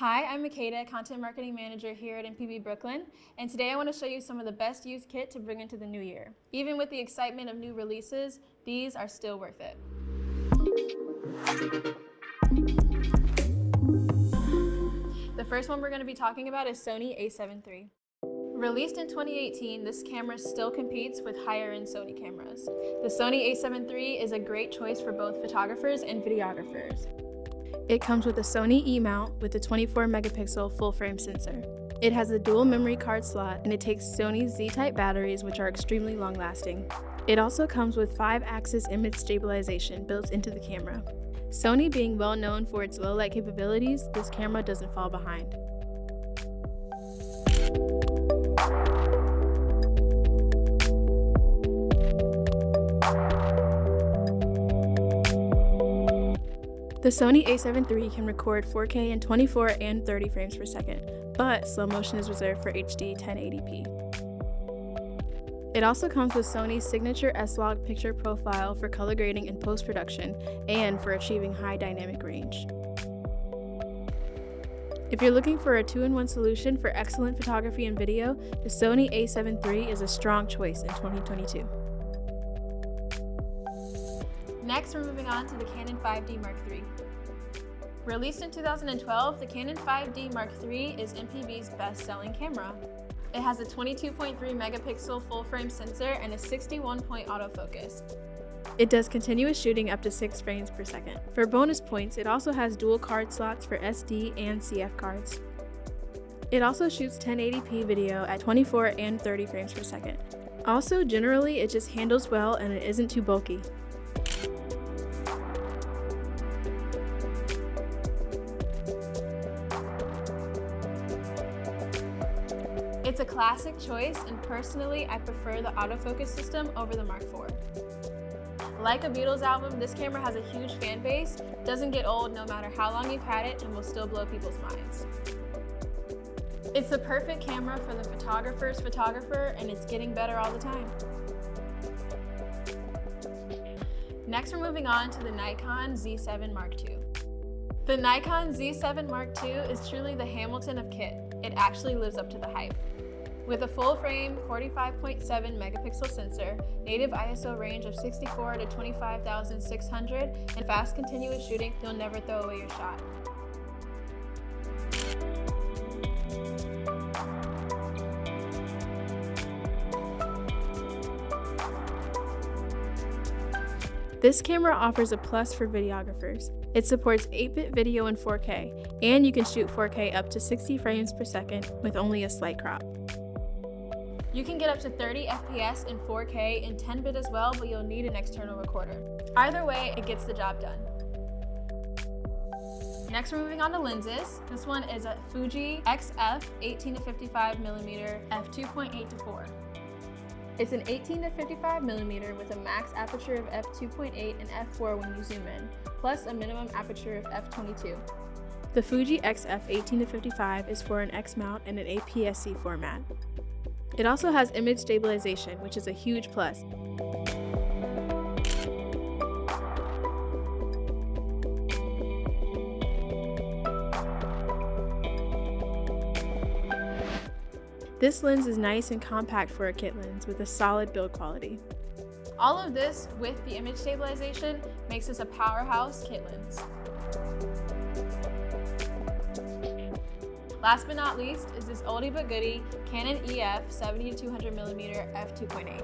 Hi, I'm Makeda, Content Marketing Manager here at MPB Brooklyn, and today I want to show you some of the best used kit to bring into the new year. Even with the excitement of new releases, these are still worth it. The first one we're going to be talking about is Sony a7 III. Released in 2018, this camera still competes with higher-end Sony cameras. The Sony a7 III is a great choice for both photographers and videographers. It comes with a Sony E-mount with a 24 megapixel full frame sensor. It has a dual memory card slot and it takes Sony's Z-type batteries which are extremely long lasting. It also comes with 5-axis image stabilization built into the camera. Sony being well known for its low light capabilities, this camera doesn't fall behind. The Sony a7 III can record 4K in 24 and 30 frames per second, but slow motion is reserved for HD 1080p. It also comes with Sony's signature S-Log picture profile for color grading and post-production, and for achieving high dynamic range. If you're looking for a two-in-one solution for excellent photography and video, the Sony a7 III is a strong choice in 2022. Next, we're moving on to the Canon 5D Mark III. Released in 2012, the Canon 5D Mark III is MPB's best-selling camera. It has a 22.3 megapixel full-frame sensor and a 61-point autofocus. It does continuous shooting up to 6 frames per second. For bonus points, it also has dual card slots for SD and CF cards. It also shoots 1080p video at 24 and 30 frames per second. Also, generally, it just handles well and it isn't too bulky. It's a classic choice, and personally, I prefer the autofocus system over the Mark IV. Like a Beatles album, this camera has a huge fan base, doesn't get old no matter how long you've had it, and will still blow people's minds. It's the perfect camera for the photographer's photographer, and it's getting better all the time. Next, we're moving on to the Nikon Z7 Mark II. The Nikon Z7 Mark II is truly the Hamilton of kit. It actually lives up to the hype. With a full frame 45.7 megapixel sensor, native ISO range of 64 to 25,600, and fast continuous shooting, you'll never throw away your shot. This camera offers a plus for videographers. It supports 8-bit video in 4K, and you can shoot 4K up to 60 frames per second with only a slight crop. You can get up to 30 FPS in 4K in 10-bit as well, but you'll need an external recorder. Either way, it gets the job done. Next, we're moving on to lenses. This one is a Fuji XF 18 to 55 millimeter f2.8 to 4. It's an 18 to 55 millimeter with a max aperture of f2.8 and f4 when you zoom in, plus a minimum aperture of f22. The Fuji XF 18 to 55 is for an X mount and an APS-C format. It also has image stabilization, which is a huge plus. This lens is nice and compact for a kit lens with a solid build quality. All of this with the image stabilization makes this a powerhouse kit lens. Last but not least is this oldie but goodie Canon EF 70-200mm f2.8.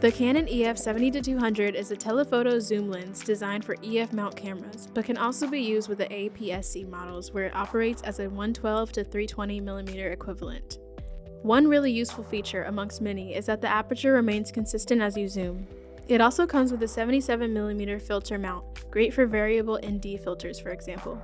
The Canon EF 70-200 is a telephoto zoom lens designed for EF mount cameras, but can also be used with the APS-C models where it operates as a 112 to 320mm equivalent. One really useful feature amongst many is that the aperture remains consistent as you zoom. It also comes with a 77mm filter mount, great for variable ND filters for example.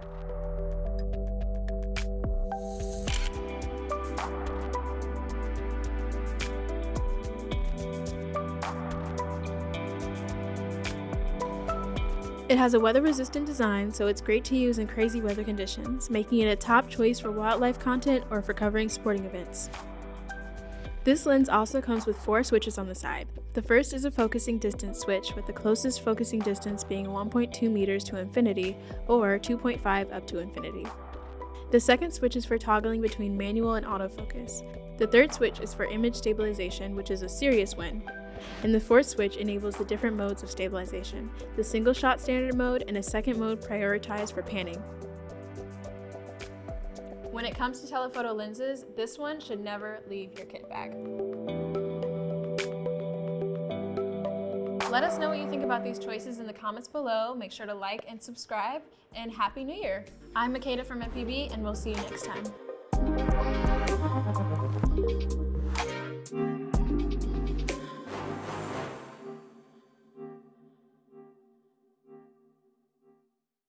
It has a weather-resistant design, so it's great to use in crazy weather conditions, making it a top choice for wildlife content or for covering sporting events. This lens also comes with four switches on the side. The first is a focusing distance switch with the closest focusing distance being 1.2 meters to infinity or 2.5 up to infinity. The second switch is for toggling between manual and autofocus. The third switch is for image stabilization, which is a serious win. And the fourth switch enables the different modes of stabilization, the single shot standard mode and a second mode prioritized for panning. When it comes to telephoto lenses, this one should never leave your kit bag. Let us know what you think about these choices in the comments below. Make sure to like and subscribe, and Happy New Year! I'm Makeda from MPB, and we'll see you next time.